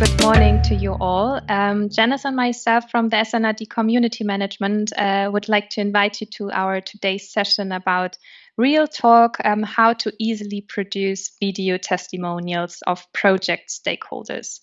good morning to you all. Um, Janice and myself from the SNRD Community Management uh, would like to invite you to our today's session about Real Talk, um, how to easily produce video testimonials of project stakeholders.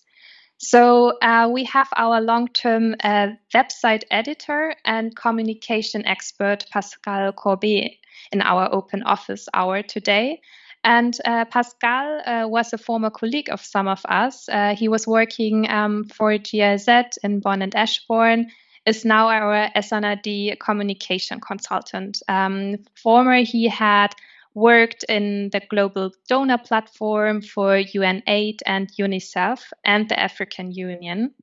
So uh, we have our long-term uh, website editor and communication expert, Pascal Courbet, in our open office hour today. And uh, Pascal uh, was a former colleague of some of us. Uh, he was working um, for GIZ in Bonn and Eschborn, is now our SNRD communication consultant. Um, former, he had worked in the global donor platform for UNAID and UNICEF and the African Union,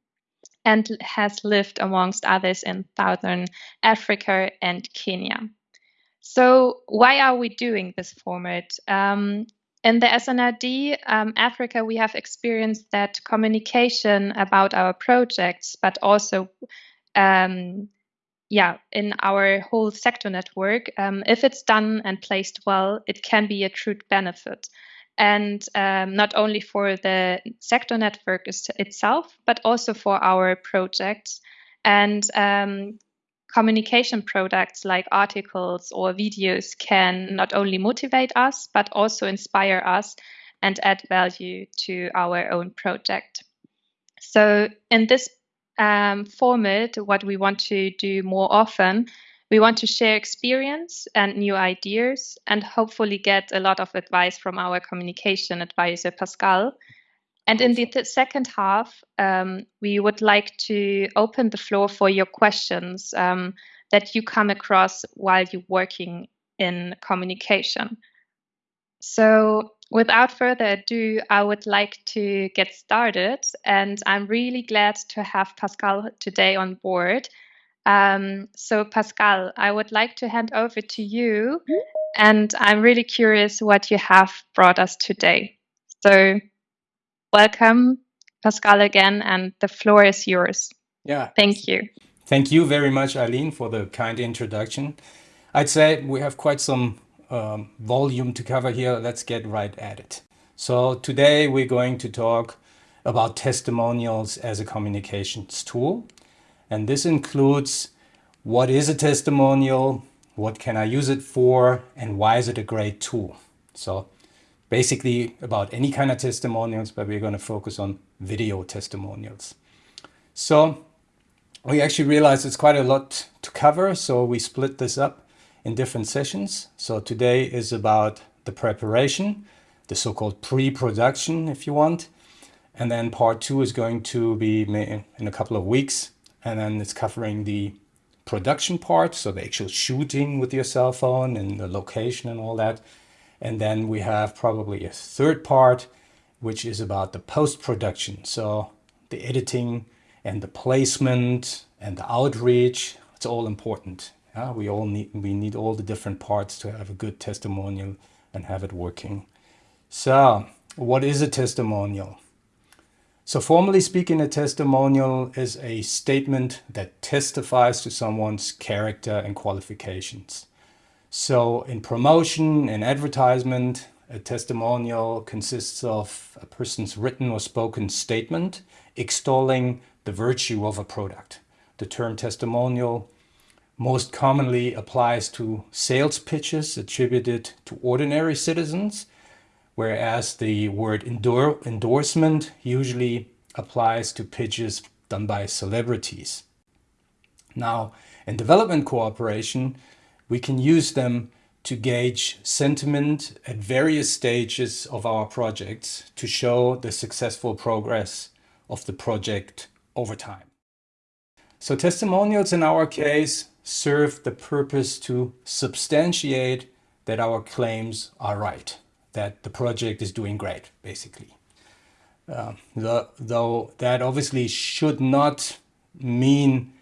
and has lived amongst others in Southern Africa and Kenya. So why are we doing this format? Um, in the SNRD um, Africa, we have experienced that communication about our projects, but also, um, yeah, in our whole sector network, um, if it's done and placed well, it can be a true benefit. And um, not only for the sector network itself, but also for our projects. And um, communication products like articles or videos can not only motivate us, but also inspire us and add value to our own project. So, in this um, format, what we want to do more often, we want to share experience and new ideas and hopefully get a lot of advice from our communication advisor, Pascal, and in the th second half, um, we would like to open the floor for your questions um, that you come across while you're working in communication. So without further ado, I would like to get started. And I'm really glad to have Pascal today on board. Um, so Pascal, I would like to hand over to you. And I'm really curious what you have brought us today. So welcome, Pascal, again, and the floor is yours. Yeah. Thank you. Thank you very much, Eileen, for the kind introduction. I'd say we have quite some um, volume to cover here. Let's get right at it. So today we're going to talk about testimonials as a communications tool. And this includes what is a testimonial, what can I use it for, and why is it a great tool? So basically about any kind of testimonials, but we're going to focus on video testimonials. So we actually realized it's quite a lot to cover, so we split this up in different sessions. So today is about the preparation, the so-called pre-production, if you want. And then part two is going to be in a couple of weeks. And then it's covering the production part, so the actual shooting with your cell phone and the location and all that. And then we have probably a third part, which is about the post-production. So the editing and the placement and the outreach, it's all important. We all need, we need all the different parts to have a good testimonial and have it working. So what is a testimonial? So formally speaking, a testimonial is a statement that testifies to someone's character and qualifications. So in promotion and advertisement, a testimonial consists of a person's written or spoken statement extolling the virtue of a product. The term testimonial most commonly applies to sales pitches attributed to ordinary citizens, whereas the word endor endorsement usually applies to pitches done by celebrities. Now, in development cooperation, we can use them to gauge sentiment at various stages of our projects to show the successful progress of the project over time. So testimonials in our case serve the purpose to substantiate that our claims are right, that the project is doing great, basically. Uh, the, though that obviously should not mean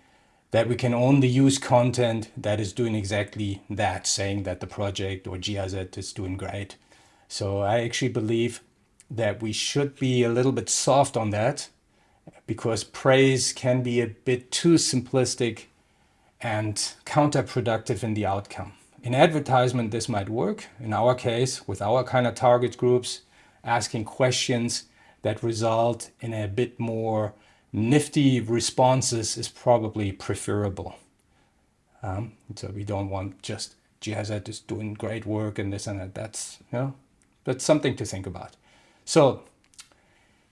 that we can only use content that is doing exactly that, saying that the project or GIZ is doing great. So I actually believe that we should be a little bit soft on that because praise can be a bit too simplistic and counterproductive in the outcome. In advertisement, this might work. In our case, with our kind of target groups, asking questions that result in a bit more nifty responses is probably preferable. Um, so we don't want just GIZ is doing great work and this and that. That's, you know, that's something to think about. So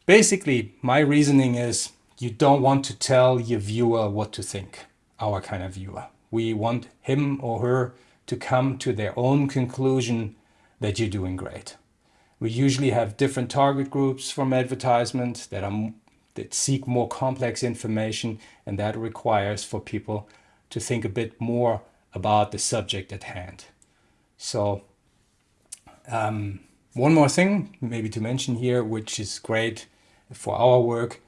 basically my reasoning is you don't want to tell your viewer what to think, our kind of viewer. We want him or her to come to their own conclusion that you're doing great. We usually have different target groups from advertisement that are that seek more complex information and that requires for people to think a bit more about the subject at hand. So um, one more thing maybe to mention here, which is great for our work.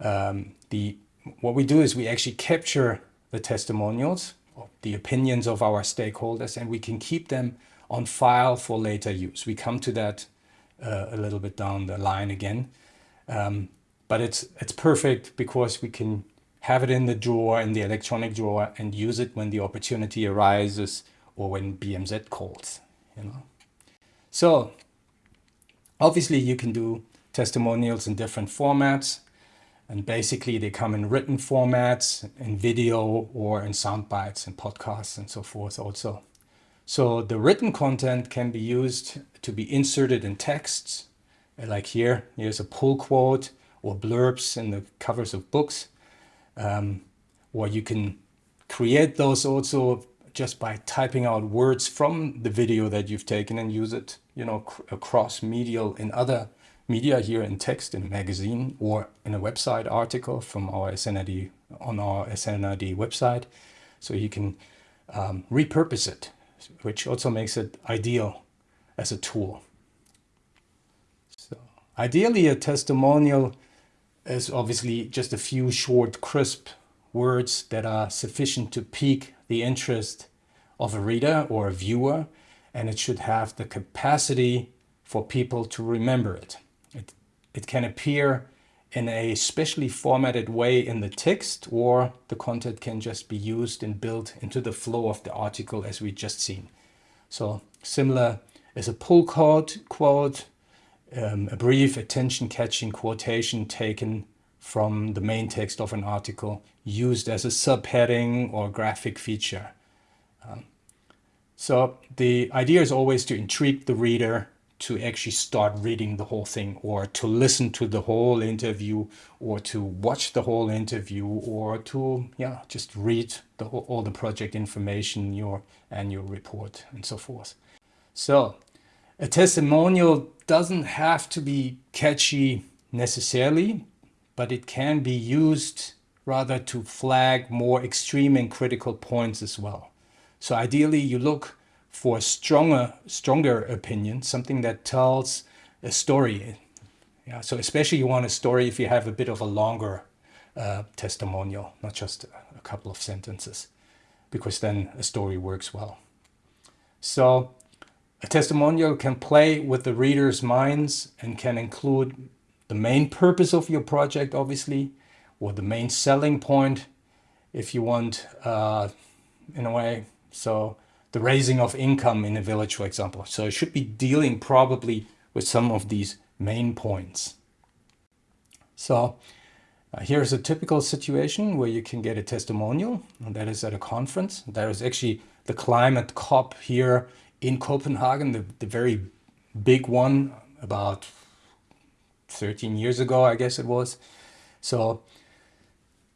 Um, the What we do is we actually capture the testimonials, the opinions of our stakeholders, and we can keep them on file for later use. We come to that uh, a little bit down the line again. Um, but it's it's perfect because we can have it in the drawer, in the electronic drawer, and use it when the opportunity arises or when BMZ calls, you know. So obviously you can do testimonials in different formats. And basically they come in written formats, in video or in sound bites and podcasts and so forth also. So the written content can be used to be inserted in texts, like here, here's a pull quote or blurbs in the covers of books. Um, or you can create those also just by typing out words from the video that you've taken and use it, you know, across medial in other media here in text in a magazine or in a website article from our SNRD on our SNRD website. So you can um, repurpose it, which also makes it ideal as a tool. So ideally a testimonial is obviously just a few short, crisp words that are sufficient to pique the interest of a reader or a viewer, and it should have the capacity for people to remember it. It, it can appear in a specially formatted way in the text, or the content can just be used and built into the flow of the article as we just seen. So similar is a pull quote, quote um, a brief attention-catching quotation taken from the main text of an article used as a subheading or graphic feature. Um, so the idea is always to intrigue the reader to actually start reading the whole thing or to listen to the whole interview or to watch the whole interview or to yeah just read the all the project information your annual report and so forth so a testimonial doesn't have to be catchy necessarily, but it can be used rather to flag more extreme and critical points as well. So ideally you look for a stronger, stronger opinion, something that tells a story. Yeah, so especially you want a story if you have a bit of a longer uh, testimonial, not just a couple of sentences, because then a story works well. So a testimonial can play with the reader's minds and can include the main purpose of your project, obviously, or the main selling point, if you want, uh, in a way. So the raising of income in a village, for example. So it should be dealing probably with some of these main points. So uh, here's a typical situation where you can get a testimonial, and that is at a conference. There is actually the climate COP here in Copenhagen, the, the very big one about 13 years ago, I guess it was. So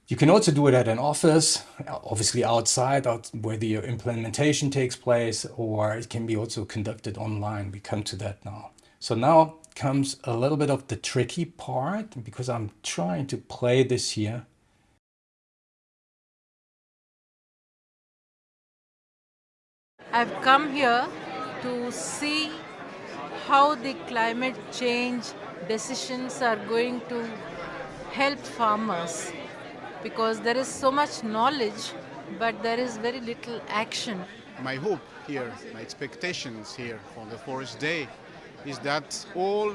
you can also do it at an office, obviously outside, out where the uh, implementation takes place, or it can be also conducted online. We come to that now. So now comes a little bit of the tricky part because I'm trying to play this here. I've come here to see how the climate change decisions are going to help farmers because there is so much knowledge but there is very little action. My hope here, my expectations here for the Forest Day is that all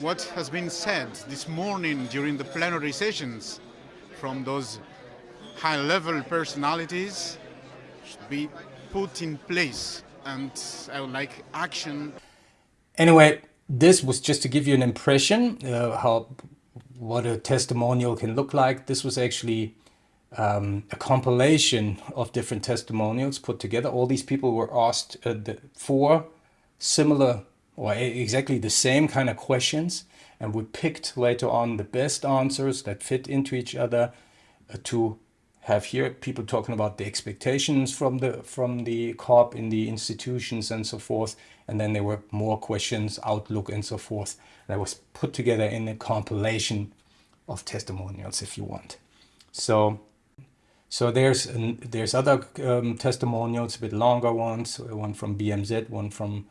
what has been said this morning during the plenary sessions from those high-level personalities should be put in place and I would like action. Anyway, this was just to give you an impression uh, how what a testimonial can look like. This was actually um, a compilation of different testimonials put together. All these people were asked uh, the, four similar or exactly the same kind of questions and we picked later on the best answers that fit into each other uh, to have here people talking about the expectations from the from the COP in the institutions and so forth. And then there were more questions outlook and so forth that was put together in a compilation of testimonials if you want. So so there's there's other um, testimonials a bit longer ones one from BMZ one from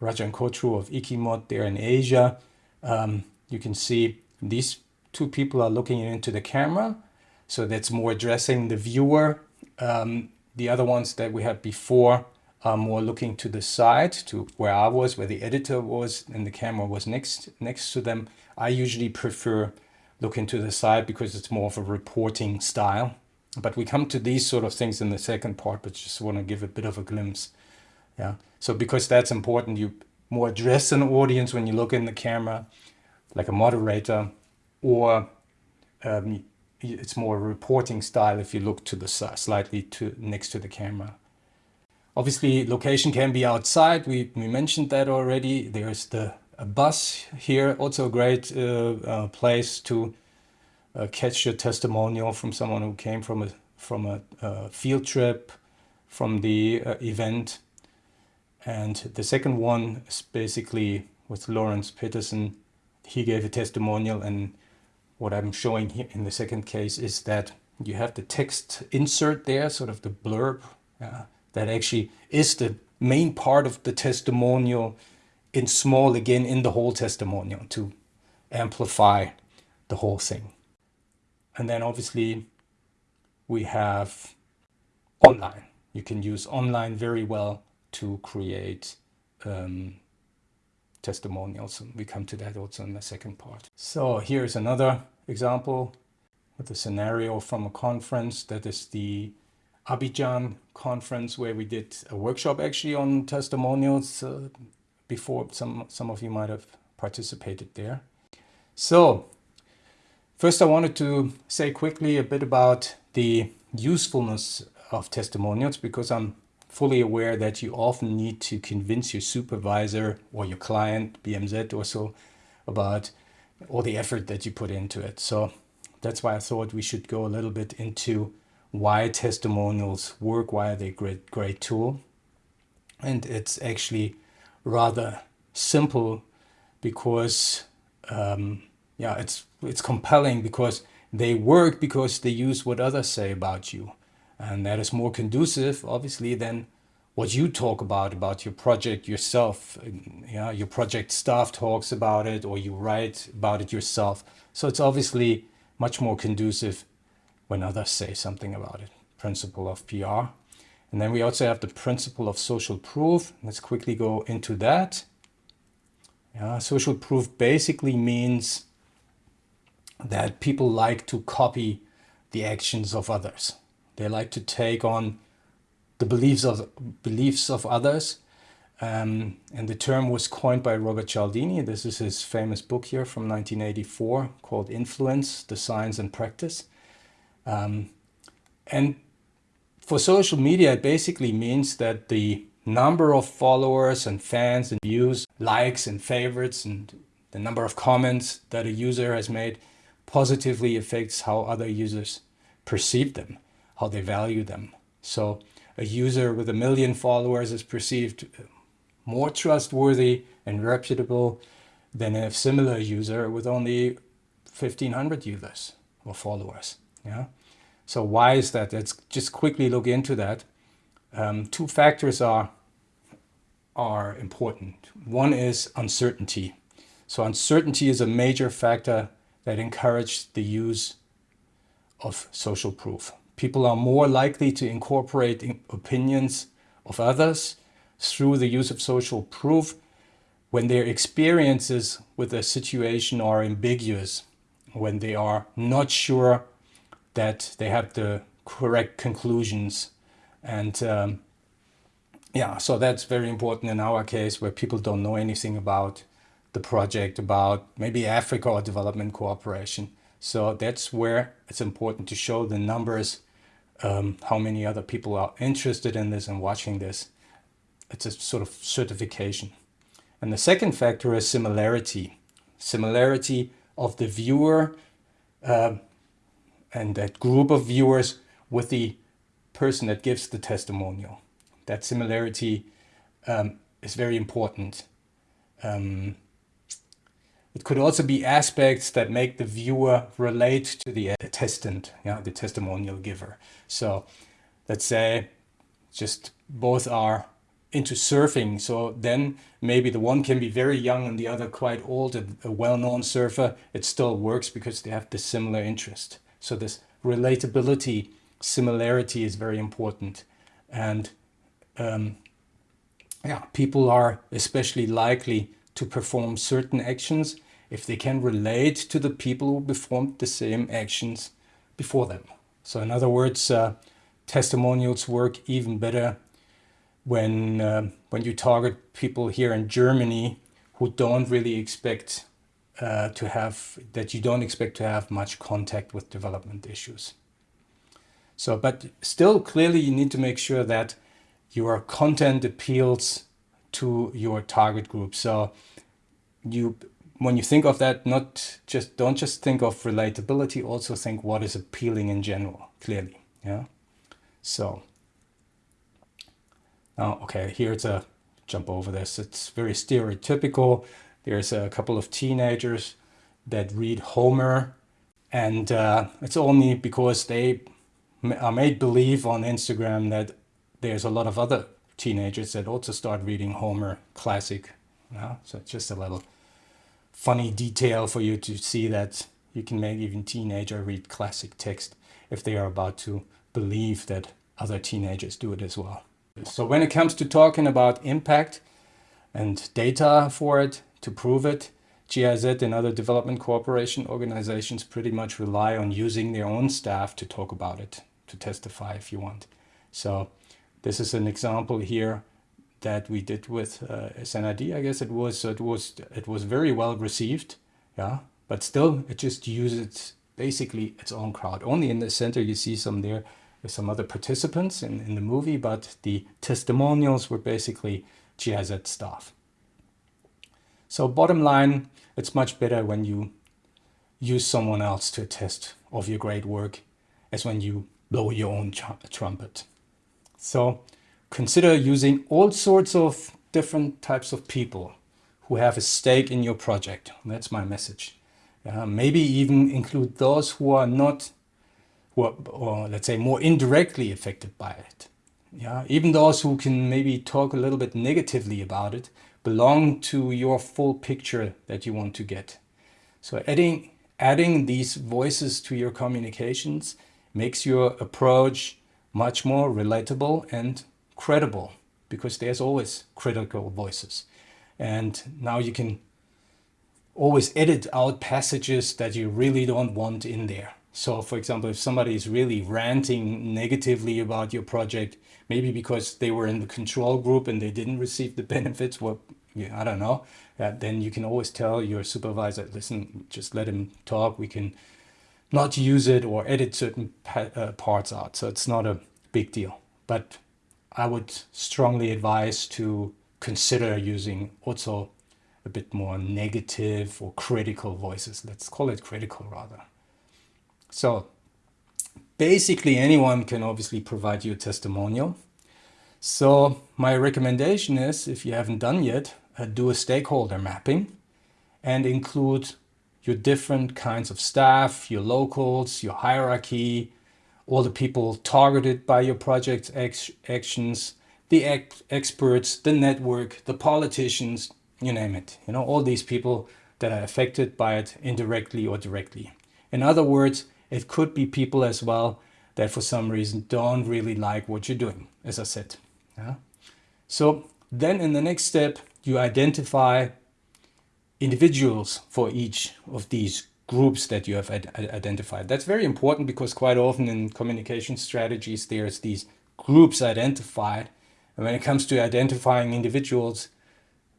Rajan Kotru of ICIMOD there in Asia. Um, you can see these two people are looking into the camera. So that's more addressing the viewer. Um, the other ones that we had before are more looking to the side, to where I was, where the editor was, and the camera was next next to them. I usually prefer looking to the side because it's more of a reporting style. But we come to these sort of things in the second part, but just want to give a bit of a glimpse. Yeah. So because that's important, you more address an audience when you look in the camera like a moderator, or um, it's more reporting style if you look to the slightly to next to the camera. Obviously, location can be outside. We, we mentioned that already. There's the bus here, also a great uh, uh, place to uh, catch your testimonial from someone who came from a from a uh, field trip, from the uh, event. And the second one is basically with Lawrence Peterson he gave a testimonial and what I'm showing here in the second case is that you have the text insert there, sort of the blurb, uh, that actually is the main part of the testimonial in small again in the whole testimonial to amplify the whole thing. And then obviously we have online. You can use online very well to create um, testimonials. And we come to that also in the second part. So here's another example with a scenario from a conference that is the Abidjan conference where we did a workshop actually on testimonials uh, before some some of you might have participated there. So first I wanted to say quickly a bit about the usefulness of testimonials because I'm fully aware that you often need to convince your supervisor or your client, BMZ or so, about all the effort that you put into it. So that's why I thought we should go a little bit into why testimonials work, why are they a great, great tool. And it's actually rather simple because, um, yeah, it's, it's compelling because they work because they use what others say about you. And that is more conducive, obviously, than what you talk about, about your project yourself. Yeah, your project staff talks about it or you write about it yourself. So it's obviously much more conducive when others say something about it. Principle of PR. And then we also have the principle of social proof. Let's quickly go into that. Yeah, social proof basically means that people like to copy the actions of others. They like to take on the beliefs of beliefs of others. Um, and the term was coined by Robert Cialdini. This is his famous book here from 1984 called Influence, the Science and Practice. Um, and for social media, it basically means that the number of followers and fans and views, likes and favorites, and the number of comments that a user has made positively affects how other users perceive them how they value them. So a user with a million followers is perceived more trustworthy and reputable than a similar user with only 1500 users or followers. Yeah. So why is that? Let's just quickly look into that. Um, two factors are are important. One is uncertainty. So uncertainty is a major factor that encourages the use of social proof. People are more likely to incorporate opinions of others through the use of social proof when their experiences with a situation are ambiguous, when they are not sure that they have the correct conclusions. And um, yeah, so that's very important in our case where people don't know anything about the project about maybe Africa or development cooperation. So that's where it's important to show the numbers, um, how many other people are interested in this and watching this. It's a sort of certification. And the second factor is similarity. Similarity of the viewer uh, and that group of viewers with the person that gives the testimonial. That similarity um, is very important. Um, it could also be aspects that make the viewer relate to the attestant, yeah, the testimonial giver. So let's say just both are into surfing. So then maybe the one can be very young and the other quite old, a, a well-known surfer. It still works because they have the similar interest. So this relatability, similarity is very important. And um, yeah, people are especially likely to perform certain actions if they can relate to the people who performed the same actions before them. So in other words, uh, testimonials work even better when, uh, when you target people here in Germany who don't really expect uh, to have, that you don't expect to have much contact with development issues. So, but still clearly you need to make sure that your content appeals to your target group. So you when you think of that, not just don't just think of relatability, also think what is appealing in general, clearly. Yeah. So now, okay, here's a jump over this. It's very stereotypical. There's a couple of teenagers that read Homer, and uh, it's only because they are made believe on Instagram that there's a lot of other teenagers that also start reading Homer classic. So it's just a little funny detail for you to see that you can make even teenager read classic text if they are about to believe that other teenagers do it as well. So when it comes to talking about impact and data for it to prove it, GIZ and other development cooperation organizations pretty much rely on using their own staff to talk about it, to testify if you want. So this is an example here that we did with uh, SNRD, I guess it was. It was it was very well received, yeah. But still, it just uses basically its own crowd. Only in the center you see some there, some other participants in, in the movie, but the testimonials were basically GIZ staff. So bottom line, it's much better when you use someone else to attest of your great work as when you blow your own trumpet. So consider using all sorts of different types of people who have a stake in your project. That's my message. Uh, maybe even include those who are not, who are, or let's say more indirectly affected by it. Yeah, even those who can maybe talk a little bit negatively about it belong to your full picture that you want to get. So adding, adding these voices to your communications makes your approach much more relatable and credible because there's always critical voices. And now you can always edit out passages that you really don't want in there. So for example, if somebody is really ranting negatively about your project, maybe because they were in the control group and they didn't receive the benefits, well, yeah, I don't know, uh, then you can always tell your supervisor, listen, just let him talk. We can not use it or edit certain uh, parts out. So it's not a big deal. But I would strongly advise to consider using also a bit more negative or critical voices. Let's call it critical rather. So basically anyone can obviously provide you a testimonial. So my recommendation is, if you haven't done yet, uh, do a stakeholder mapping and include your different kinds of staff, your locals, your hierarchy, all the people targeted by your project actions, the ex experts, the network, the politicians, you name it. You know, all these people that are affected by it indirectly or directly. In other words, it could be people as well that for some reason don't really like what you're doing, as I said. Yeah? So then in the next step, you identify individuals for each of these groups that you have identified. That's very important because quite often in communication strategies, there's these groups identified. And when it comes to identifying individuals,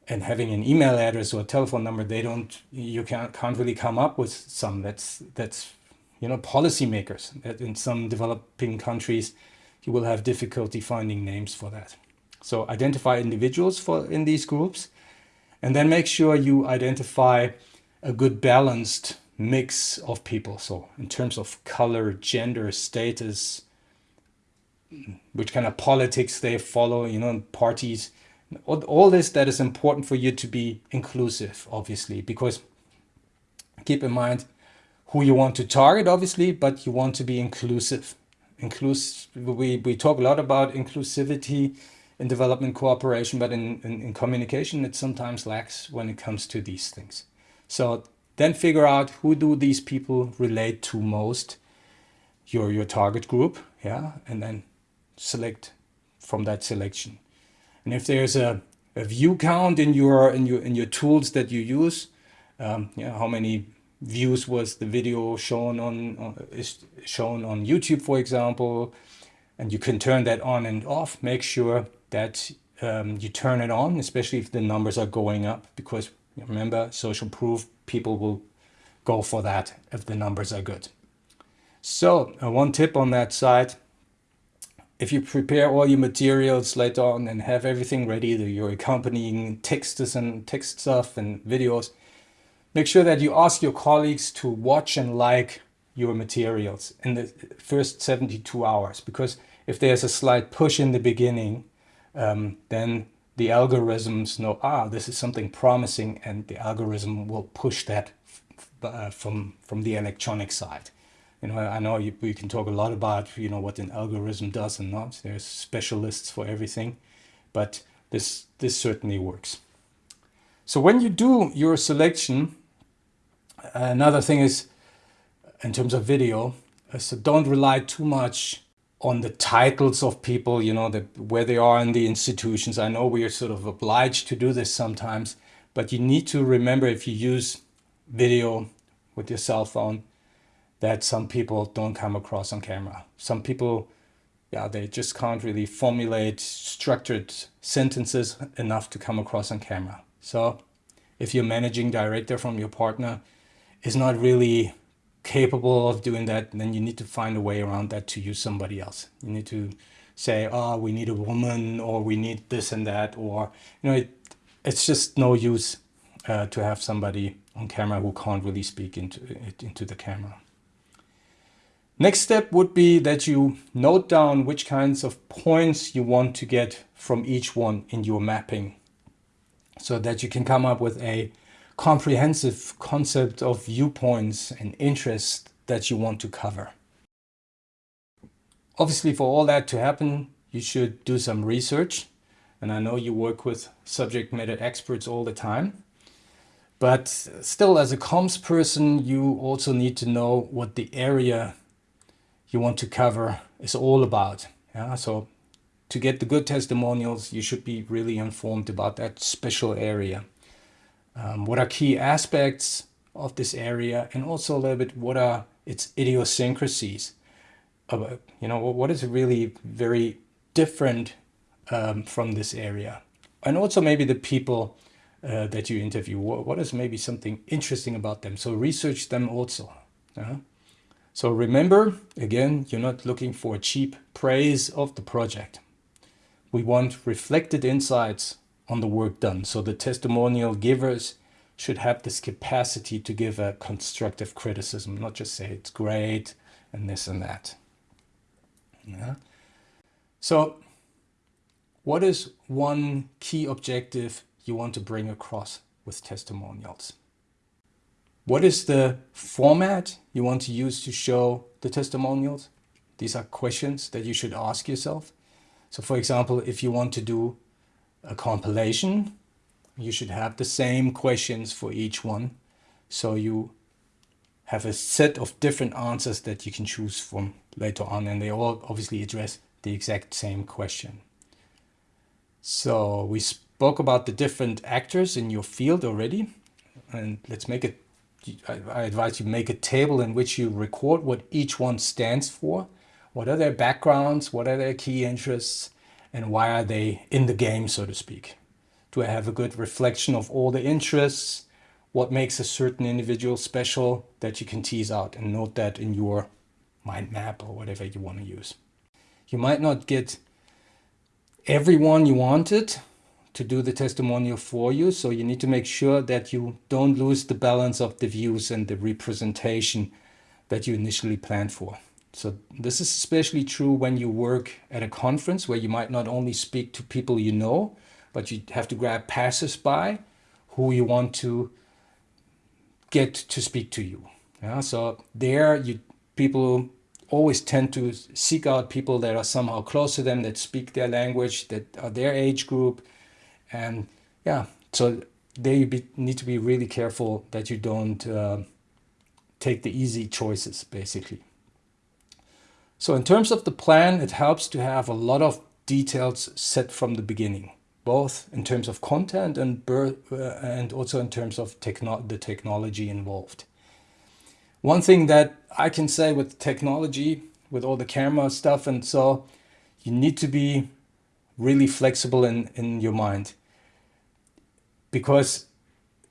and having an email address or a telephone number, they don't, you can't, can't really come up with some. That's, that's, you know, policymakers. In some developing countries, you will have difficulty finding names for that. So identify individuals for in these groups, and then make sure you identify a good balanced mix of people. So in terms of color, gender, status, which kind of politics they follow, you know, parties, all, all this that is important for you to be inclusive, obviously, because keep in mind who you want to target, obviously, but you want to be inclusive. Inclusive, we, we talk a lot about inclusivity in development cooperation, but in, in, in communication, it sometimes lacks when it comes to these things. So then figure out who do these people relate to most, your, your target group, yeah, and then select from that selection. And if there's a, a view count in your in your in your tools that you use, um, yeah, how many views was the video shown on uh, is shown on YouTube, for example, and you can turn that on and off. Make sure that um, you turn it on, especially if the numbers are going up, because remember, social proof people will go for that if the numbers are good. So uh, one tip on that side, if you prepare all your materials later on and have everything ready, your accompanying texts and text stuff and videos, make sure that you ask your colleagues to watch and like your materials in the first 72 hours. Because if there's a slight push in the beginning, um, then the algorithms know, ah, this is something promising, and the algorithm will push that uh, from, from the electronic side. You know, I know you, we can talk a lot about, you know, what an algorithm does and not. There's specialists for everything, but this, this certainly works. So when you do your selection, another thing is, in terms of video, so don't rely too much on the titles of people, you know, the, where they are in the institutions. I know we are sort of obliged to do this sometimes, but you need to remember if you use video with your cell phone, that some people don't come across on camera. Some people, yeah, they just can't really formulate structured sentences enough to come across on camera. So if your managing director from your partner is not really capable of doing that, then you need to find a way around that to use somebody else. You need to say, oh, we need a woman or we need this and that, or, you know, it, it's just no use uh, to have somebody on camera who can't really speak into, into the camera. Next step would be that you note down which kinds of points you want to get from each one in your mapping so that you can come up with a comprehensive concept of viewpoints and interests that you want to cover. Obviously for all that to happen, you should do some research. And I know you work with subject matter experts all the time. But still as a comms person, you also need to know what the area you want to cover is all about. Yeah, so to get the good testimonials, you should be really informed about that special area. Um, what are key aspects of this area and also a little bit what are its idiosyncrasies. About, you know, what is really very different um, from this area. And also maybe the people uh, that you interview, what, what is maybe something interesting about them. So research them also. Uh so remember, again, you're not looking for cheap praise of the project. We want reflected insights on the work done. So the testimonial givers should have this capacity to give a constructive criticism, not just say it's great and this and that. Yeah. So what is one key objective you want to bring across with testimonials? What is the format you want to use to show the testimonials? These are questions that you should ask yourself. So for example, if you want to do a compilation, you should have the same questions for each one. So you have a set of different answers that you can choose from later on and they all obviously address the exact same question. So we spoke about the different actors in your field already and let's make it I advise you make a table in which you record what each one stands for. What are their backgrounds? What are their key interests? And why are they in the game, so to speak? Do I have a good reflection of all the interests? What makes a certain individual special that you can tease out and note that in your mind map or whatever you want to use. You might not get everyone you wanted to do the testimonial for you, so you need to make sure that you don't lose the balance of the views and the representation that you initially planned for. So this is especially true when you work at a conference where you might not only speak to people you know, but you have to grab passers-by who you want to get to speak to you. Yeah, so there you people always tend to seek out people that are somehow close to them, that speak their language, that are their age group. And yeah, so there you be, need to be really careful that you don't uh, take the easy choices, basically. So in terms of the plan, it helps to have a lot of details set from the beginning, both in terms of content and, uh, and also in terms of techno the technology involved. One thing that I can say with technology, with all the camera stuff and so, you need to be really flexible in, in your mind. Because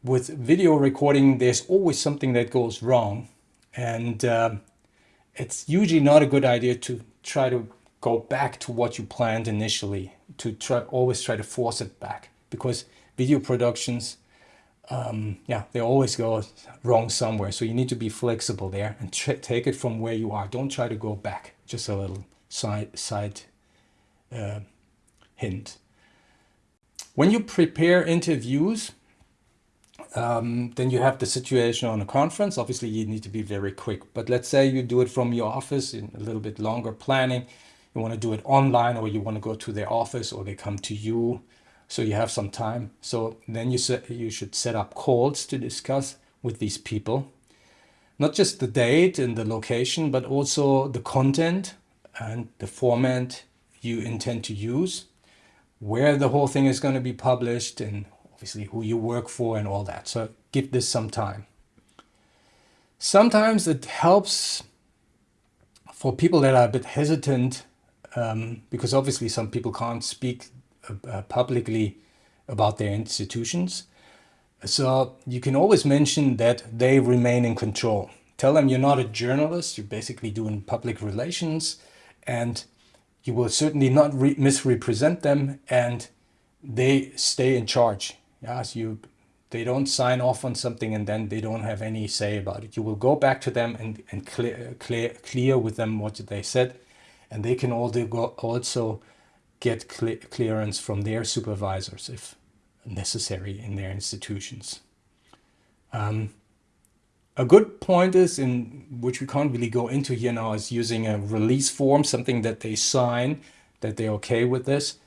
with video recording, there's always something that goes wrong. And uh, it's usually not a good idea to try to go back to what you planned initially, to try always try to force it back. Because video productions um, yeah, they always go wrong somewhere. So you need to be flexible there and take it from where you are. Don't try to go back. Just a little side, side uh, hint. When you prepare interviews, um, then you have the situation on a conference. Obviously, you need to be very quick. But let's say you do it from your office in a little bit longer planning. You want to do it online or you want to go to their office or they come to you so you have some time. So then you, you should set up calls to discuss with these people, not just the date and the location, but also the content and the format you intend to use, where the whole thing is going to be published and obviously who you work for and all that. So give this some time. Sometimes it helps for people that are a bit hesitant um, because obviously some people can't speak uh, publicly about their institutions. So you can always mention that they remain in control. Tell them you're not a journalist, you're basically doing public relations and you will certainly not misrepresent them and they stay in charge. Yes, you they don't sign off on something and then they don't have any say about it. You will go back to them and, and clear, clear, clear with them what they said and they can also get clearance from their supervisors if necessary in their institutions. Um, a good point is, in which we can't really go into here now, is using a release form, something that they sign, that they're okay with this.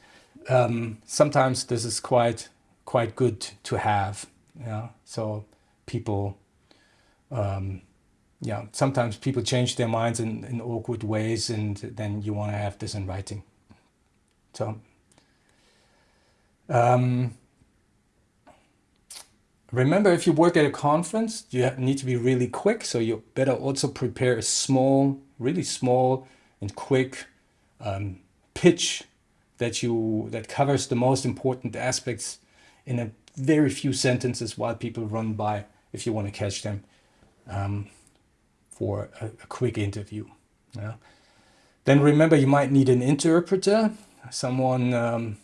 Um, sometimes this is quite quite good to have. Yeah, so people, um, yeah, sometimes people change their minds in, in awkward ways, and then you want to have this in writing. So um, remember, if you work at a conference, you need to be really quick. So you better also prepare a small, really small and quick um, pitch that you that covers the most important aspects in a very few sentences while people run by if you want to catch them um, for a, a, quick interview. Yeah. Then remember you might need an interpreter someone, um,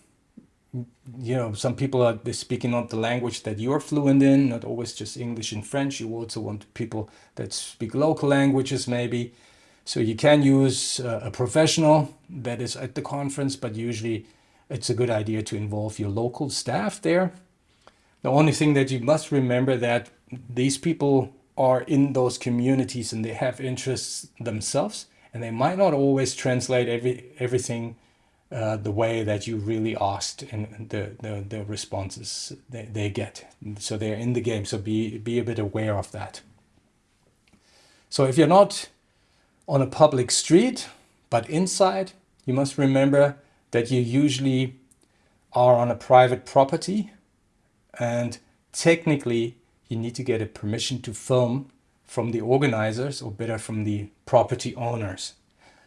you know, some people are speaking not the language that you're fluent in, not always just English and French. You also want people that speak local languages maybe. So you can use uh, a professional that is at the conference, but usually it's a good idea to involve your local staff there. The only thing that you must remember that these people are in those communities and they have interests themselves and they might not always translate every everything uh, the way that you really asked and the, the, the responses they, they get. So they're in the game, so be, be a bit aware of that. So if you're not on a public street, but inside, you must remember that you usually are on a private property and technically you need to get a permission to film from the organizers or better from the property owners.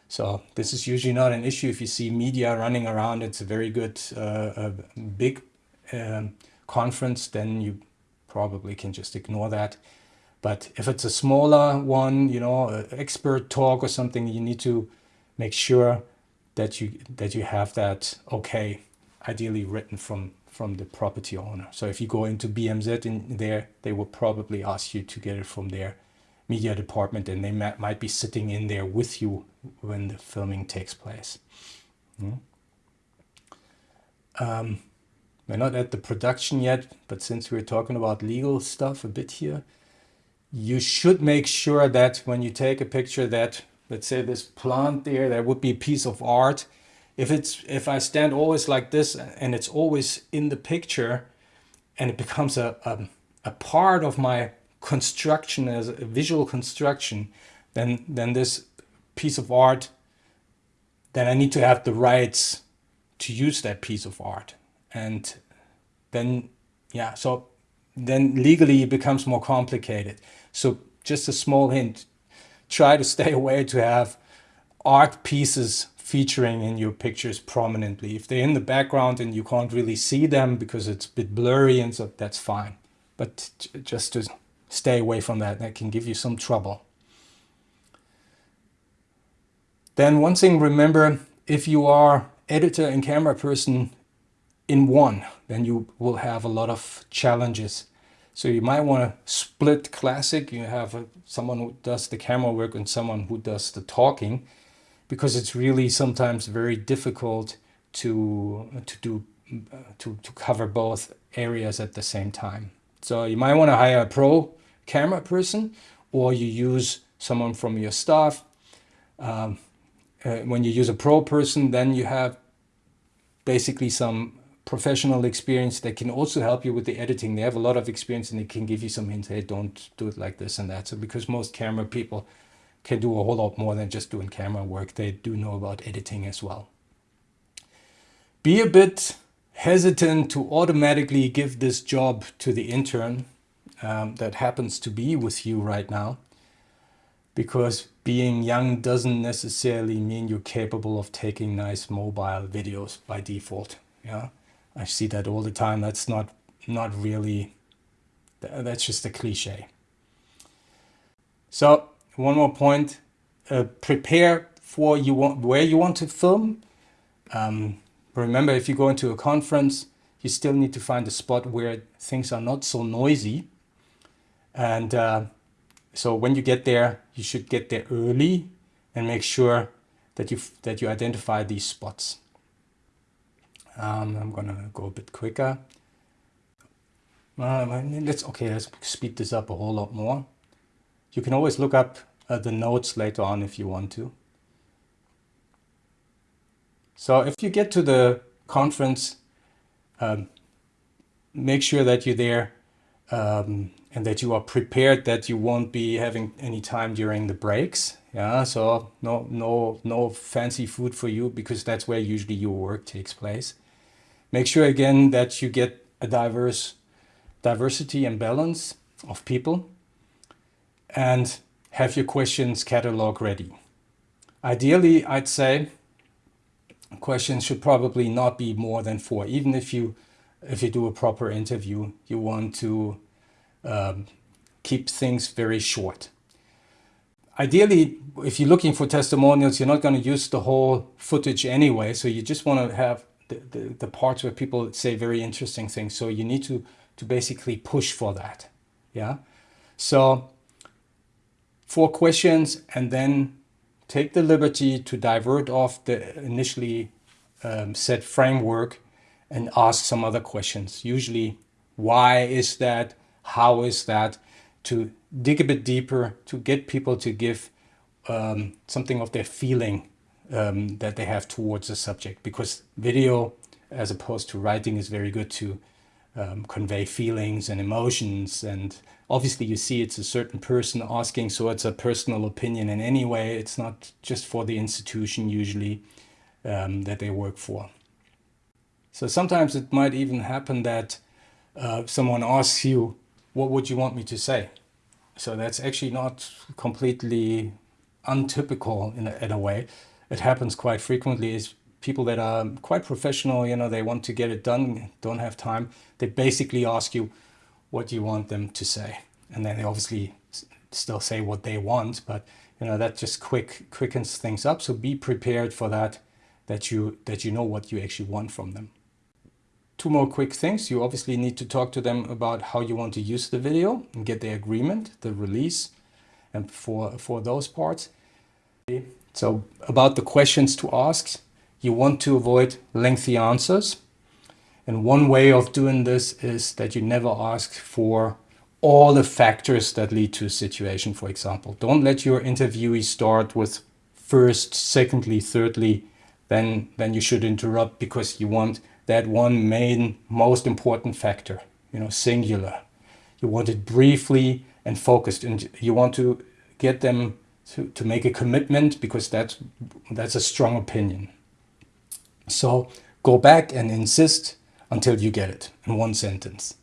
So this is usually not an issue. If you see media running around, it's a very good, uh, a big um, conference, then you probably can just ignore that. But if it's a smaller one, you know, expert talk or something, you need to make sure that you that you have that okay, ideally written from from the property owner. So if you go into BMZ in there, they will probably ask you to get it from their media department and they might be sitting in there with you when the filming takes place. Mm. Um, we're not at the production yet, but since we're talking about legal stuff a bit here, you should make sure that when you take a picture that, let's say this plant there, that would be a piece of art. If it's if I stand always like this and it's always in the picture and it becomes a, a, a part of my construction as a visual construction, then then this piece of art, then I need to have the rights to use that piece of art. And then, yeah, so then legally it becomes more complicated. So just a small hint, try to stay away to have art pieces featuring in your pictures prominently. If they're in the background and you can't really see them because it's a bit blurry and so that's fine. But just to stay away from that, that can give you some trouble. Then one thing, remember, if you are editor and camera person in one, then you will have a lot of challenges. So you might want to split classic. You have a, someone who does the camera work and someone who does the talking, because it's really sometimes very difficult to to do uh, to to cover both areas at the same time. So you might want to hire a pro camera person, or you use someone from your staff. Um, uh, when you use a pro person, then you have basically some professional experience that can also help you with the editing. They have a lot of experience and they can give you some hints. Hey, don't do it like this and that. So because most camera people can do a whole lot more than just doing camera work, they do know about editing as well. Be a bit hesitant to automatically give this job to the intern um, that happens to be with you right now because being young doesn't necessarily mean you're capable of taking nice mobile videos by default. Yeah, I see that all the time. That's not not really. That's just a cliche. So one more point: uh, prepare for you want where you want to film. Um, remember, if you go into a conference, you still need to find a spot where things are not so noisy. And uh, so when you get there, you should get there early and make sure that you that you identify these spots. Um, I'm gonna go a bit quicker. Uh, let's okay. Let's speed this up a whole lot more. You can always look up uh, the notes later on if you want to. So if you get to the conference, um, make sure that you're there um, and that you are prepared that you won't be having any time during the breaks. Yeah, so no, no, no fancy food for you because that's where usually your work takes place. Make sure again that you get a diverse diversity and balance of people and have your questions catalog ready. Ideally, I'd say questions should probably not be more than four. Even if you if you do a proper interview, you want to um, keep things very short. Ideally, if you're looking for testimonials, you're not going to use the whole footage anyway. So you just want to have the, the, parts where people say very interesting things. So you need to, to basically push for that. Yeah. So four questions and then take the liberty to divert off the initially um, set framework and ask some other questions. Usually, why is that? how is that to dig a bit deeper to get people to give um, something of their feeling um, that they have towards the subject because video as opposed to writing is very good to um, convey feelings and emotions and obviously you see it's a certain person asking so it's a personal opinion in any way it's not just for the institution usually um, that they work for so sometimes it might even happen that uh, someone asks you what would you want me to say? So that's actually not completely untypical in a, in a way. It happens quite frequently is people that are quite professional, you know, they want to get it done, don't have time. They basically ask you what you want them to say. And then they obviously still say what they want, but you know, that just quick quickens things up. So be prepared for that, that you that you know what you actually want from them. Two more quick things. You obviously need to talk to them about how you want to use the video and get their agreement, the release, and for, for those parts. So about the questions to ask, you want to avoid lengthy answers. And one way of doing this is that you never ask for all the factors that lead to a situation, for example. Don't let your interviewee start with first, secondly, thirdly, then, then you should interrupt because you want that one main, most important factor, you know, singular. You want it briefly and focused and you want to get them to, to make a commitment because that's, that's a strong opinion. So go back and insist until you get it in one sentence.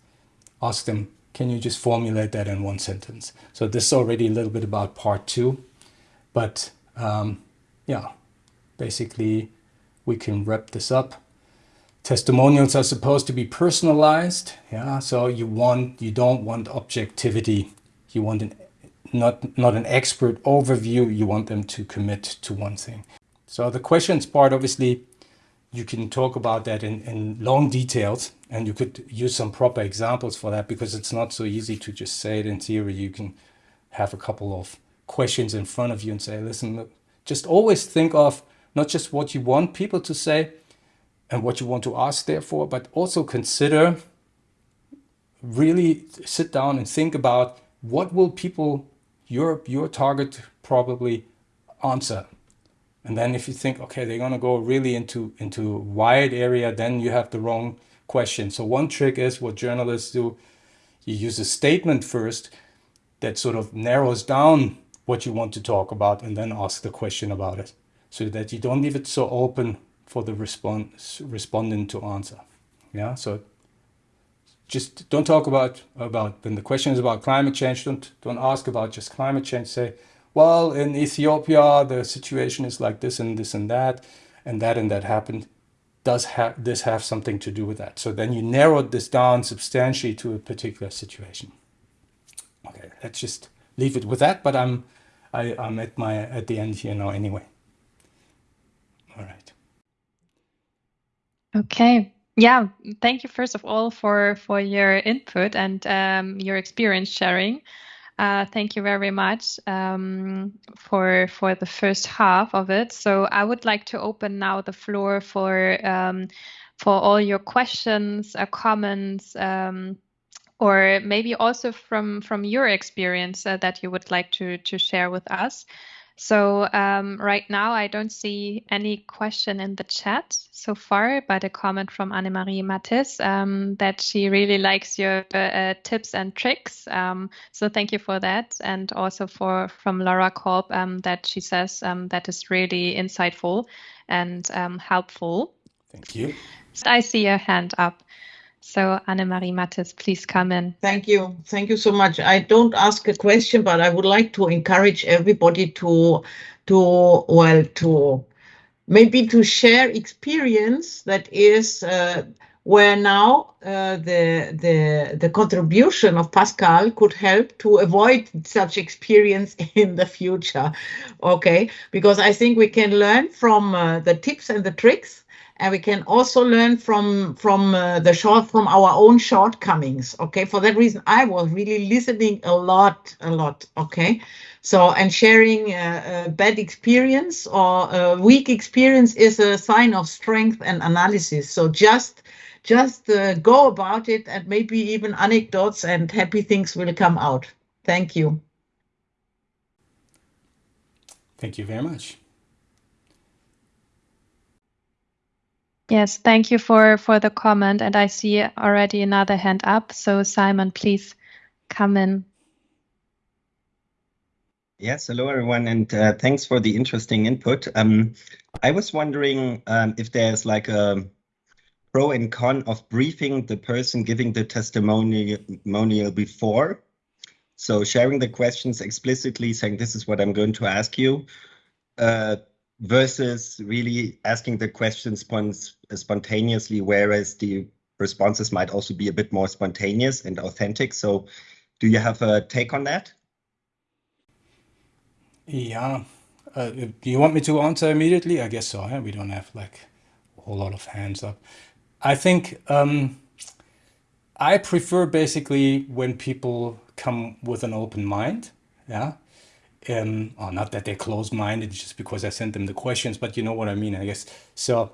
Ask them, can you just formulate that in one sentence? So this is already a little bit about part two, but um, yeah, basically we can wrap this up. Testimonials are supposed to be personalized. Yeah, so you want, you don't want objectivity. You want an not, not an expert overview. You want them to commit to one thing. So the questions part, obviously, you can talk about that in, in long details and you could use some proper examples for that because it's not so easy to just say it in theory. You can have a couple of questions in front of you and say, listen, just always think of not just what you want people to say and what you want to ask therefore, but also consider really sit down and think about what will people, your, your target probably answer and then if you think, okay, they're going to go really into, into wide area, then you have the wrong question. So one trick is what journalists do. You use a statement first that sort of narrows down what you want to talk about and then ask the question about it so that you don't leave it so open for the response, respondent to answer. Yeah, so just don't talk about, about when the question is about climate change, don't, don't ask about just climate change, say, well, in Ethiopia, the situation is like this and this and that, and that and that happened. Does ha this have something to do with that? So then you narrowed this down substantially to a particular situation. Okay, let's just leave it with that, but I'm, I, I'm at, my, at the end here now anyway. All right. Okay. Yeah, thank you first of all for for your input and um, your experience sharing. Uh, thank you very much um, for for the first half of it. So I would like to open now the floor for um, for all your questions, uh, comments, um, or maybe also from from your experience uh, that you would like to to share with us. So um, right now, I don't see any question in the chat so far, but a comment from Annemarie Mattis um, that she really likes your uh, tips and tricks. Um, so thank you for that, and also for from Laura Kolb um, that she says um, that is really insightful and um, helpful. Thank you. So I see your hand up. So Annemarie Mattis, please come in. Thank you. Thank you so much. I don't ask a question, but I would like to encourage everybody to, to well, to maybe to share experience that is uh, where now uh, the the the contribution of Pascal could help to avoid such experience in the future. Okay, because I think we can learn from uh, the tips and the tricks and we can also learn from from uh, the short from our own shortcomings okay? For that reason i was really listening a lot a lot okay? So and sharing uh, a bad experience or a weak experience is a sign of strength and analysis. So just just uh, go about it and maybe even anecdotes and happy things will come out. Thank you. Thank you very much Yes, thank you for for the comment. And I see already another hand up. So Simon, please come in. Yes, hello everyone, and uh, thanks for the interesting input. Um, I was wondering um, if there's like a pro and con of briefing the person giving the testimonial before. So sharing the questions explicitly, saying this is what I'm going to ask you. Uh, versus really asking the questions spontaneously, whereas the responses might also be a bit more spontaneous and authentic. So do you have a take on that? Yeah. Uh, do you want me to answer immediately? I guess so. We don't have like a whole lot of hands up. I think um, I prefer basically when people come with an open mind. Yeah. Um, or not that they're closed-minded just because I sent them the questions, but you know what I mean, I guess. So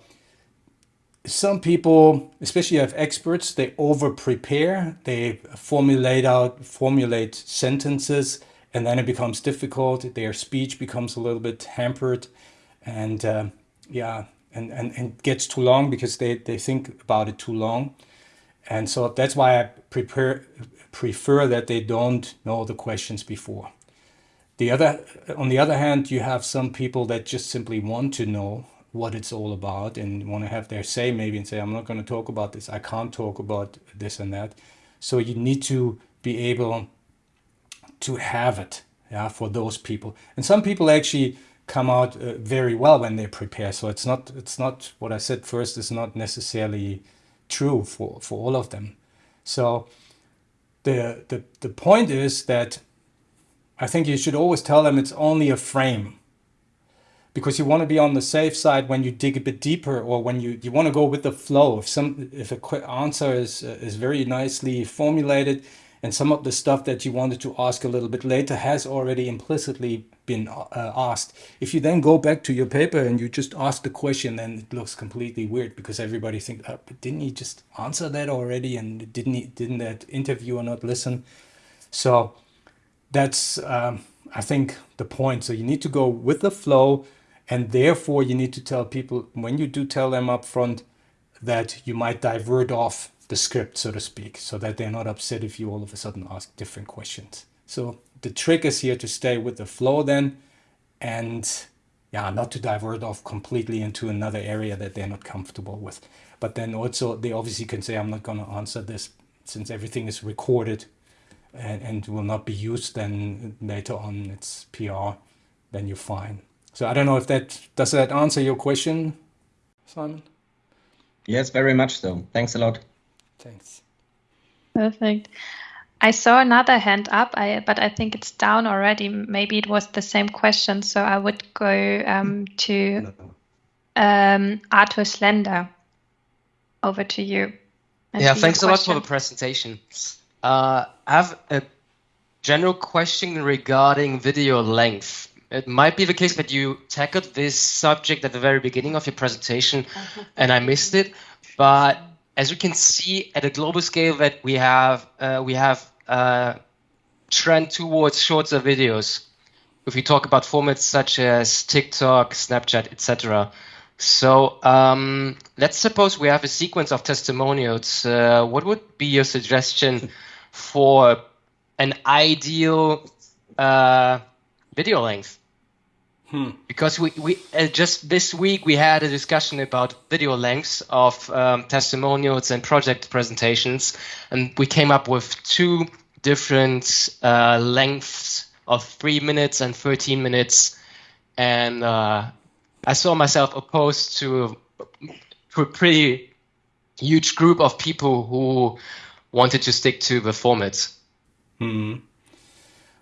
some people, especially have experts, they over prepare, they formulate out, formulate sentences, and then it becomes difficult. Their speech becomes a little bit hampered and uh, yeah, and, and, and gets too long because they, they think about it too long. And so that's why I prepare, prefer that they don't know the questions before. The other, on the other hand, you have some people that just simply want to know what it's all about and want to have their say maybe and say, I'm not going to talk about this. I can't talk about this and that. So you need to be able to have it yeah, for those people. And some people actually come out uh, very well when they prepare. So it's not, it's not what I said first is not necessarily true for, for all of them. So the, the, the point is that I think you should always tell them it's only a frame because you want to be on the safe side when you dig a bit deeper or when you, you want to go with the flow. If some if a quick answer is uh, is very nicely formulated and some of the stuff that you wanted to ask a little bit later has already implicitly been uh, asked. If you then go back to your paper and you just ask the question, then it looks completely weird because everybody thinks, oh, didn't he just answer that already? And didn't he, didn't that interviewer not listen? So that's, um, I think, the point. So you need to go with the flow and therefore you need to tell people when you do tell them up front that you might divert off the script, so to speak, so that they're not upset if you all of a sudden ask different questions. So the trick is here to stay with the flow then and yeah, not to divert off completely into another area that they're not comfortable with. But then also they obviously can say, I'm not going to answer this since everything is recorded and, and will not be used then later on it's PR, then you're fine. So I don't know if that, does that answer your question, Simon? Yes, very much so. Thanks a lot. Thanks. Perfect. I saw another hand up, I, but I think it's down already. Maybe it was the same question. So I would go um, to um, Arthur Slender. Over to you. I yeah, thanks a lot for the presentation. Uh, I have a general question regarding video length. It might be the case that you tackled this subject at the very beginning of your presentation and I missed it, but as we can see at a global scale that we have uh, we have a uh, trend towards shorter videos. If we talk about formats such as TikTok, Snapchat, etc. So um, let's suppose we have a sequence of testimonials. Uh, what would be your suggestion for an ideal uh, video length? Hmm. Because we, we uh, just this week we had a discussion about video lengths of um, testimonials and project presentations, and we came up with two different uh, lengths of three minutes and 13 minutes. And uh, I saw myself opposed to, to a pretty huge group of people who wanted to stick to the format. Hmm.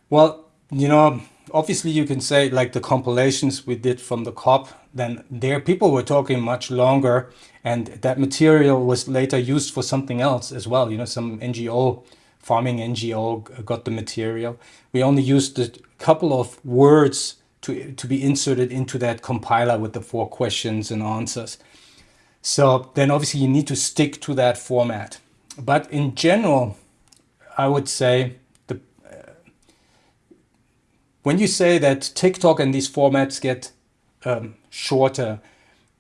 Well, you know, obviously you can say like the compilations we did from the COP, then there people were talking much longer and that material was later used for something else as well. You know, some NGO, farming NGO got the material. We only used a couple of words to, to be inserted into that compiler with the four questions and answers. So then obviously you need to stick to that format. But in general, I would say when you say that TikTok and these formats get um, shorter,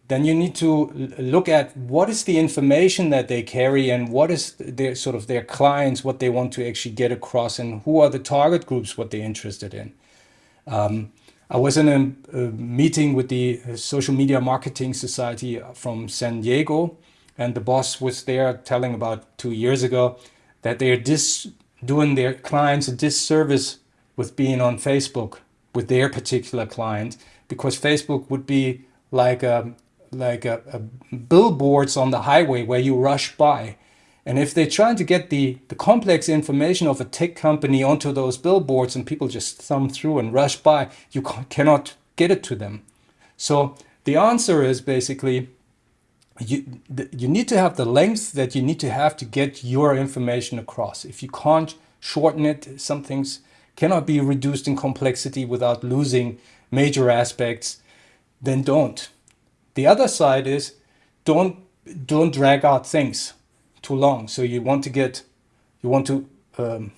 then you need to look at what is the information that they carry and what is their sort of their clients, what they want to actually get across and who are the target groups, what they're interested in. Um, I was in a, a, meeting with the Social Media Marketing Society from San Diego and the boss was there telling about two years ago that they're dis doing their clients a disservice with being on Facebook with their particular client because Facebook would be like a, like a, a billboards on the highway where you rush by. And if they're trying to get the, the complex information of a tech company onto those billboards and people just thumb through and rush by, you cannot get it to them. So the answer is basically you, you need to have the length that you need to have to get your information across. If you can't shorten it, some things cannot be reduced in complexity without losing major aspects, then don't. The other side is don't don't drag out things too long. So you want to get you want to um,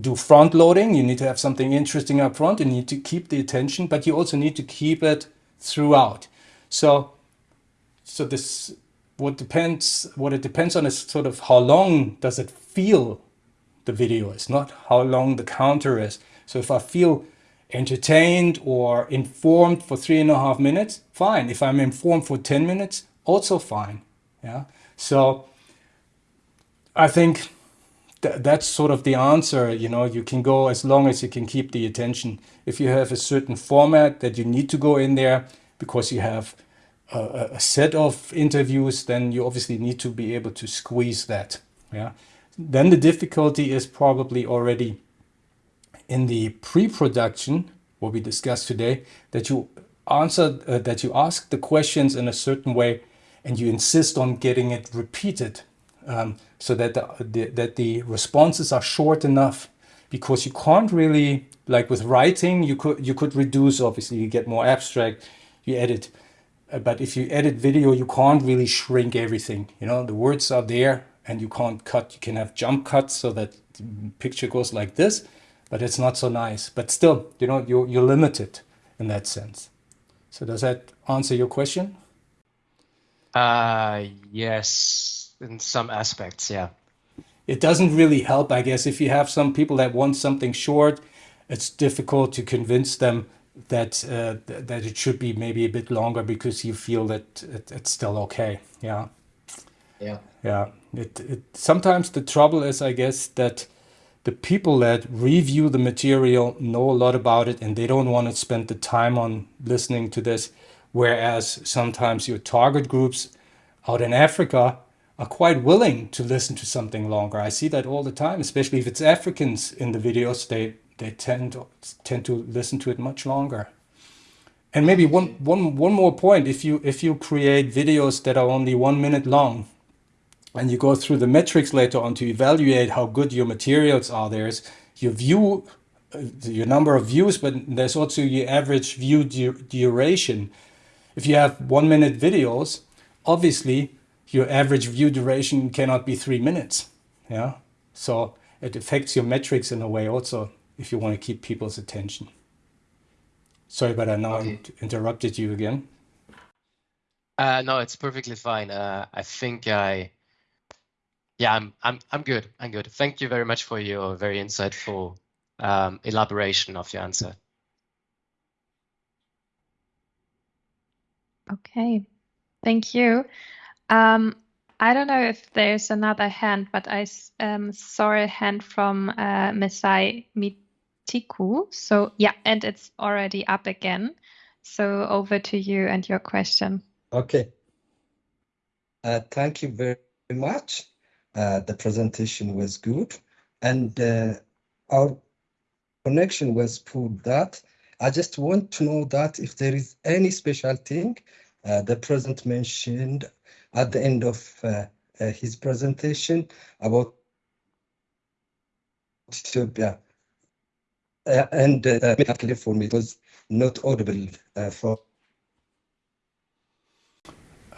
do front loading. You need to have something interesting up front. You need to keep the attention, but you also need to keep it throughout. So so this what depends what it depends on is sort of how long does it feel the video is not how long the counter is. So if i feel entertained or informed for three and a half minutes fine. If i'm informed for 10 minutes also fine yeah. So i think th that's sort of the answer you know. You can go as long as you can keep the attention. If you have a certain format that you need to go in there because you have a, a set of interviews, then you obviously need to be able to squeeze that. Yeah. Then the difficulty is probably already in the pre-production, what we discussed today, that you answer, uh, that you ask the questions in a certain way and you insist on getting it repeated um, so that the, the, that the responses are short enough because you can't really, like with writing, you could, you could reduce, obviously you get more abstract, you edit but if you edit video, you can't really shrink everything. You know, the words are there and you can't cut. You can have jump cuts so that the picture goes like this, but it's not so nice. But still, you know, you're, you're limited in that sense. So does that answer your question? Uh, yes, in some aspects, yeah. It doesn't really help, I guess, if you have some people that want something short, it's difficult to convince them that uh, that it should be maybe a bit longer because you feel that it, it's still okay. Yeah. Yeah. Yeah. It, it sometimes the trouble is, I guess, that the people that review the material know a lot about it and they don't want to spend the time on listening to this. Whereas sometimes your target groups out in Africa are quite willing to listen to something longer. I see that all the time, especially if it's Africans in the videos. They they tend to, tend to listen to it much longer. And maybe one, one, one more point, if you, if you create videos that are only one minute long and you go through the metrics later on to evaluate how good your materials are, there's your view, uh, your number of views, but there's also your average view du duration. If you have one minute videos, obviously your average view duration cannot be three minutes. Yeah. So it affects your metrics in a way also if you want to keep people's attention. Sorry, but I now okay. interrupted you again. Uh, no, it's perfectly fine. Uh, I think I, yeah, I'm, I'm, I'm good. I'm good. Thank you very much for your very insightful um, elaboration of your answer. Okay, thank you. Um, I don't know if there's another hand, but I um, saw a hand from uh, Mesai Tiku. So yeah, and it's already up again. So over to you and your question. Okay. Uh, thank you very much. Uh, the presentation was good and uh, our connection was poor that I just want to know that if there is any special thing uh, the president mentioned at the end of uh, uh, his presentation about Ethiopia uh, and uh, clear for me. It was not audible uh, for.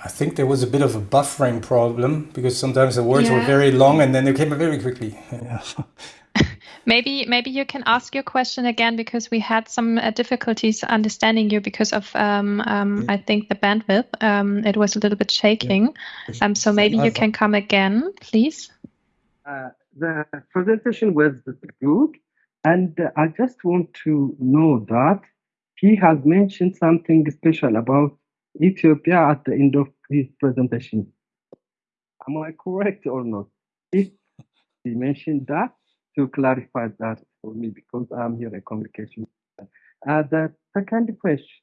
I think there was a bit of a buffering problem because sometimes the words yeah. were very long and then they came very quickly. Maybe maybe you can ask your question again because we had some uh, difficulties understanding you because of um, um, yeah. I think the bandwidth. Um, it was a little bit shaking. Yeah. Um, so maybe you can come again, please. Uh, the presentation was good. And I just want to know that he has mentioned something special about Ethiopia at the end of his presentation. Am I correct or not? If he mentioned that, to clarify that for me, because I'm here a communication Uh, the second question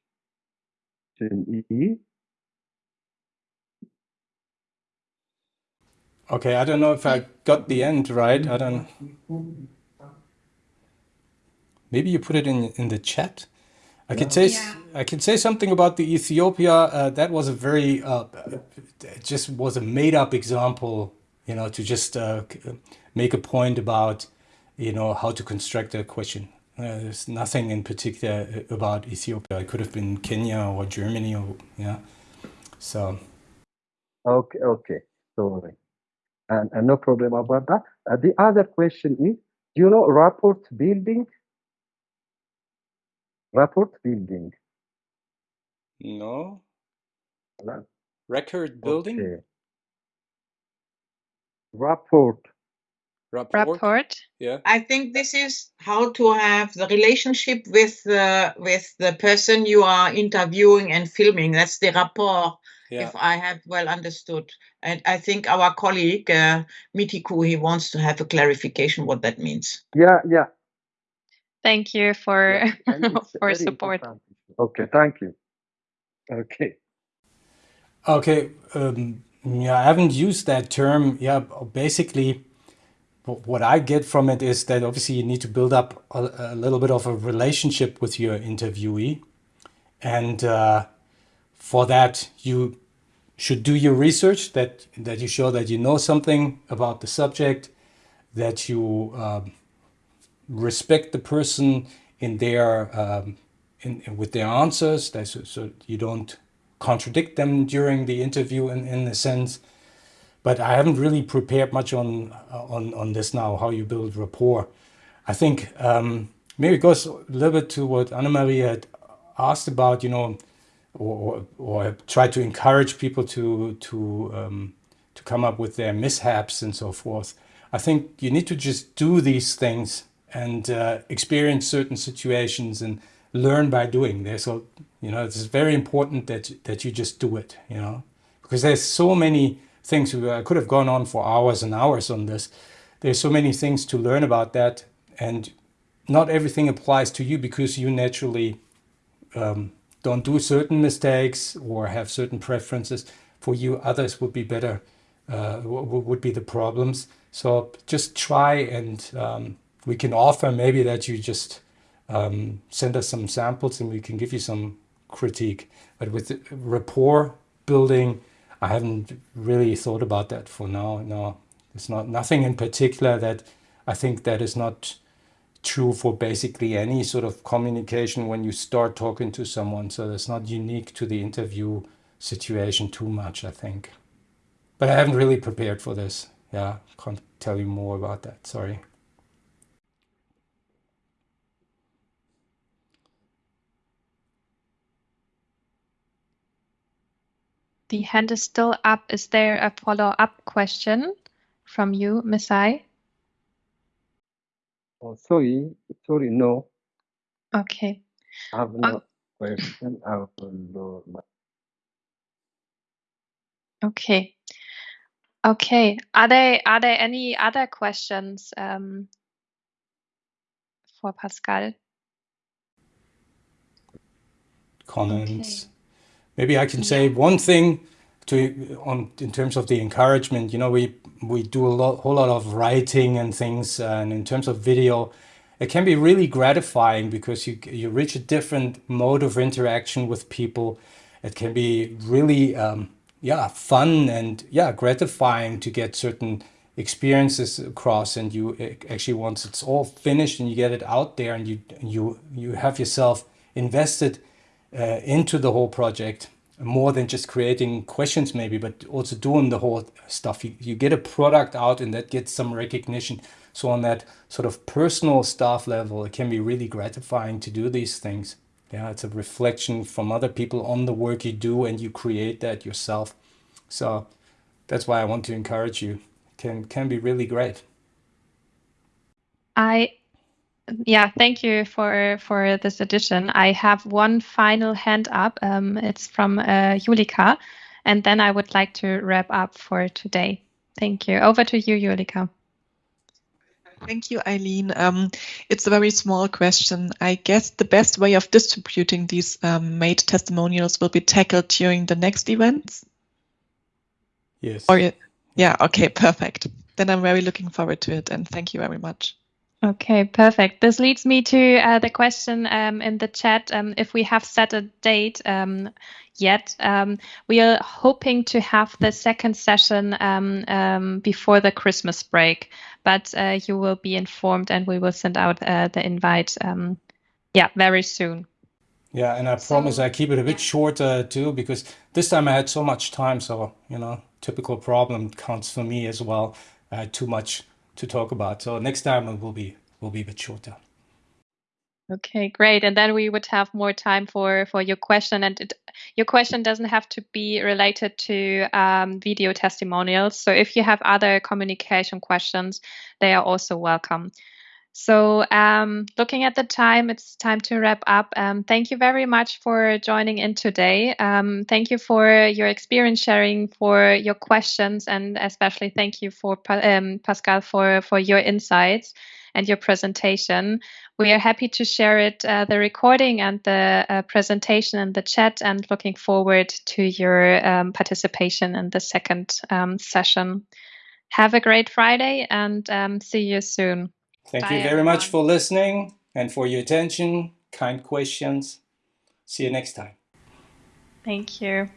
is Okay, I don't know if I got the end right. I don't. Maybe you put it in in the chat. I could say Yeah. I could say something about the Ethiopia. Uh, that was a very uh, it just was a made up example, you know, to just uh, make a point about you know how to construct a question. Uh, there's nothing in particular uh, about Ethiopia. It could have been Kenya or Germany or yeah. So okay, okay, sorry, and, and no problem about that. Uh, the other question is, do you know rapport building? Rapport building. no No. record building Okay. Rapport. rapport. Rapport. Yeah. I think this is how to have the relationship with the with the person you are interviewing and filming. That's the rapport, Yeah. if I have well understood. And I think our colleague uh, Mitiku he wants to have a clarification what that means. Yeah, yeah, Thank you for yeah. For support. important. Okay, thank you. Okay. Okay, um, yeah, I haven't used that term. Yeah, basically, what I get from it is that obviously you need to build up a, a little bit of a relationship with your interviewee, and uh, for that you should do your research. That that you show that you know something about the subject, that you um, respect the person in their um, in, with their answers. So, so you don't contradict them during the interview in, in a sense. But I haven't really prepared much on on on this now. How you build rapport. I think um, maybe it goes a little bit to what Anna Maria had asked about. You know, or or, or try to encourage people to to um, to come up with their mishaps and so forth. I think you need to just do these things and uh, experience certain situations and learn by doing. There, so you know, it's very important that that you just do it. You know, because there's so many things. I could have gone on for hours and hours on this. There's so many things to learn about that, and not everything applies to you because you naturally um, don't do certain mistakes or have certain preferences. For you, others would be better, uh, would be the problems. So just try and um, we can offer maybe that you just um, send us some samples and we can give you some critique. But with rapport building, I haven't really thought about that for now. No, it's not nothing in particular that I think that is not true for basically any sort of communication when you start talking to someone. So that's not unique to the interview situation too much, I think. But I haven't really prepared for this. Yeah, can't tell you more about that. Sorry. The hand is still up. Is there a follow-up question from you, Misai? Oh, sorry, sorry, no, Okay. I have O- no question. I will, uh, Okay. Okay. Are there are there any other questions um, for Pascal? Comments. Maybe I can say one thing to on in terms of the encouragement. You know, we we do a lot, whole lot of writing and things, and in terms of video, it can be really gratifying because you you reach a different mode of interaction with people. It can be really um, yeah fun and yeah gratifying to get certain experiences across and you actually once it's all finished and you get it out there and you you you have yourself invested uh, into the whole project more than just creating questions maybe but also doing the whole stuff. You, you get a product out and that gets some recognition. So on that sort of personal staff level it can be really gratifying to do these things. Yeah it's a reflection from other people on the work you do and you create that yourself. So that's why i want to encourage you. Can can be really great. I yeah, thank you for for this addition. I have one final hand up. Um, it's from uh, Julika, and then I would like to wrap up for today. Thank you. Over to you, Julika. Thank you, Eileen. Um, it's a very small question. I guess the best way of distributing these um, made testimonials will be tackled during the next events? Yes. Or, yeah, okay, perfect. Then I'm very looking forward to it and thank you very much. Okay, perfect. This leads me to uh, the question um, in the chat um, if we have set a date um, yet. Um, we are hoping to have the second session um, um, before the Christmas break, but uh, you will be informed and we will send out uh, the invite, yeah, very soon. Yeah, and I so, promise I keep it a bit shorter too, because this time I had so much time. So, you know, typical problem counts for me as well. I had too much to talk about. So next time it will be will be a bit shorter. Okay, great. And then we would have more time for for your question. And it, your question doesn't have to be related to um, video testimonials. So if you have other communication questions, they are also welcome. So, um, looking at the time, it's time to wrap up. Um, thank you very much for joining in today. Um, thank you for your experience sharing, for your questions, and especially thank you for um, Pascal for for your insights and your presentation. We are happy to share it, uh, the recording and the uh, presentation in the chat, and looking forward to your um, participation in the second um, session. Have a great Friday and see you soon. Thank Bye, you very everyone. much for listening and for your attention, kind questions. See you next time. Thank you.